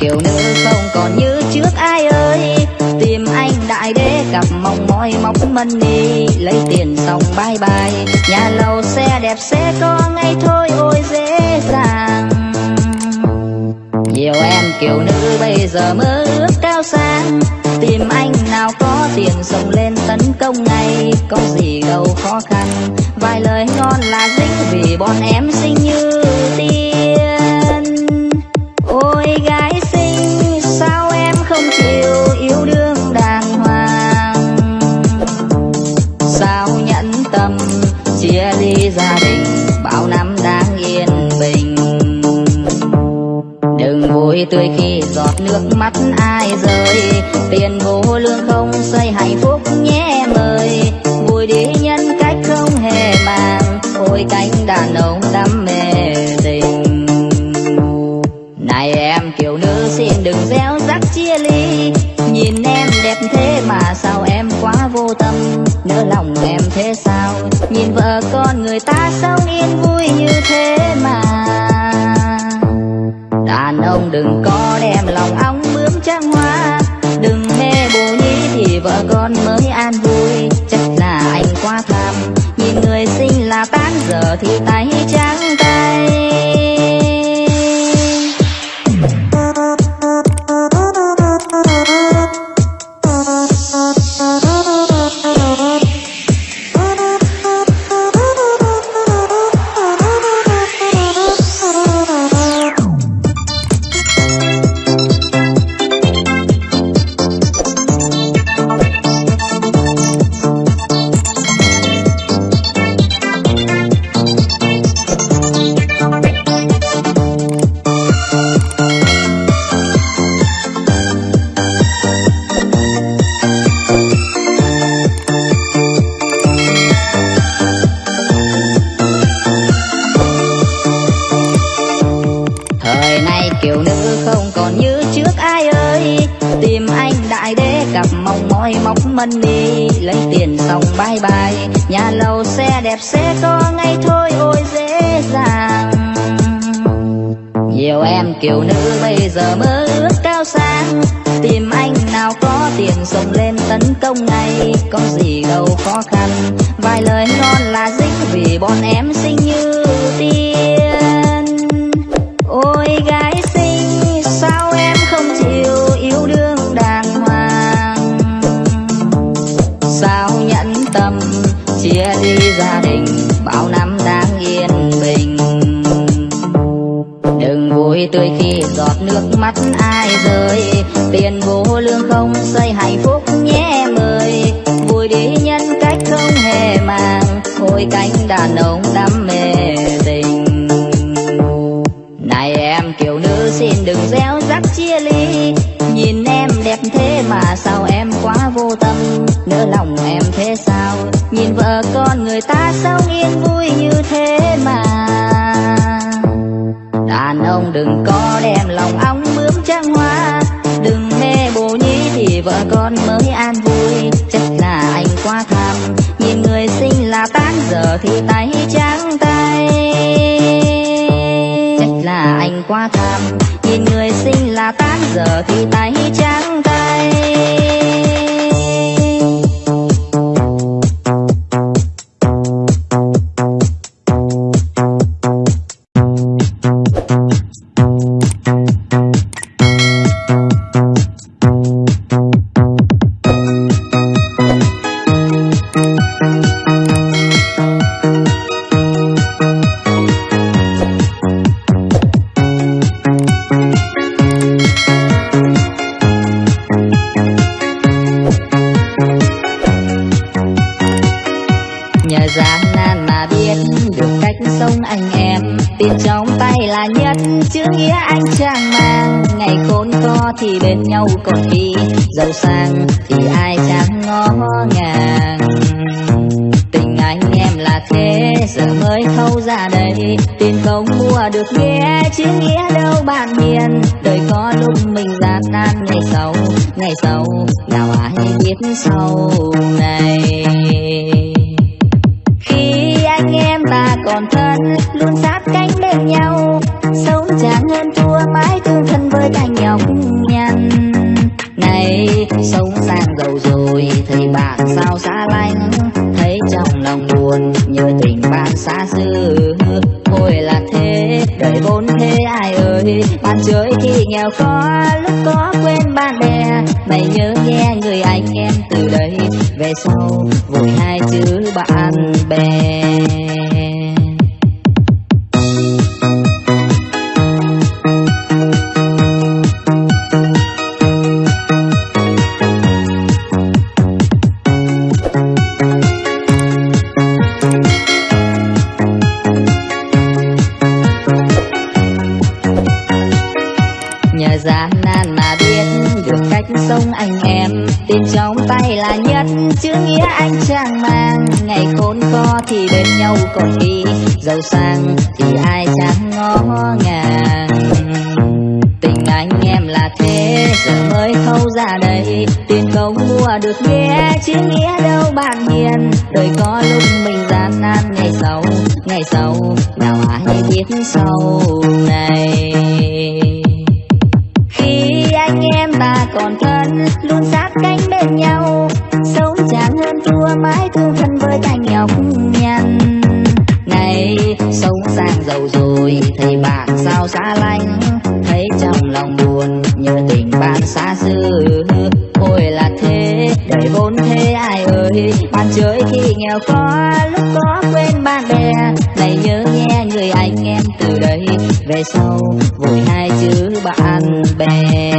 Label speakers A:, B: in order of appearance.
A: Kiểu nữ không còn như trước. Ai ơi, Tìm anh đại đế cặp mong mỏi mong mân đi. Lấy tiền xong bye bye, Nhà lầu xe đẹp sẽ có ngay thôi, ôi dễ dàng. Nhiều em kiểu nữ bây giờ mơ ước cao sang. Tìm anh nào có tiền sống lên tấn công ngay. Có gì đâu khó khăn, Vài lời ngon là dính vì bọn em xinh như tâm, chia ly gia đình, Bao năm đang yên bình. Đừng vui tươi khi giọt nước mắt ai rơi, Tiền vô thì tay Thời nay kiểu nữ không còn như trước ai ơi. Tìm anh đại đế cặp mong mỏi móc đi. Lấy tiền xong bye bye, Nhà lầu xe đẹp sẽ có ngay thôi, ôi dễ dàng. Nhiều em kiểu nữ bây giờ mơ ước cao sang. Tìm anh nào có tiền sống lên tấn công ngay. Có gì đâu khó khăn, Vài lời ngon là dính vì bọn em xinh chia ly gia đình, Bao năm đang yên bình. Đừng vui tươi khi giọt nước mắt ai rơi. Tiền vô lương không xây hạnh phúc nhé mời. Vui đi nhân cách không hề màng Hồi cánh đàn ông đam mê tình. Này em, kiểu nữ xin đừng gieo rắc chia ly. Nhìn em đẹp thế mà sao em quá vô tâm, Nỡ lòng em thế sao? Nhìn vợ con người ta sống yên vui như thế mà. Đàn ông đừng có đem lòng ong bướm trăng hoa. Đừng mê bồ nhí thì vợ con mới an vui. Chắc là anh quá tham. Nhìn người xinh là tán, giờ thì tay trắng tay. Chắc là anh quá tham. Nhìn người xinh là tán, giờ thì nhất chữ nghĩa anh chẳng mang. Ngày khốn khó thì bên nhau còn đi, giàu sang thì ai chẳng ngó ngàng. Tình anh em là thế, giờ mới thâu ra đây. Tìm không mua được nghĩa, chữ nghĩa đâu bạn hiền. Đời có lúc mình gian nan, ngày sau Ngày sau, nào ai biết sau này. còn thân, luôn sát cánh bên nhau. Sống chán hơn thua, mãi tương thân với anh nhọc nhằn. Này, sống sang giàu rồi, thấy bạn sao xa lánh? Thấy trong lòng buồn, nhớ tình bạn xa xưa hồi là thế, đời vốn thế, ai ơi? Bạn chơi khi nghèo khó, lúc có quên bạn bè. Mày nhớ nghe người anh em từ đây về sau, vội hai chữ tay là nhất. Chữ nghĩa anh chàng mang, ngày khốn khó thì bên nhau còn đi. Giàu sang thì ai chẳng ngó ngàng. Tình anh em là thế, giờ mới thâu ra đây. Tiền công mua được nghe chứ nghĩa đâu bạn hiền. Đời có lúc mình gian nan, ngày sau ngày sau, nào ai biết sau này. Lòng buồn, nhớ tình bạn xa xứ ôi là thế, đời vốn thế, ai ơi. Bạn chơi khi nghèo khó, lúc có quên bạn bè. Này nhớ nghe người anh em từ đây. Về sau, vui hai chữ bạn bè.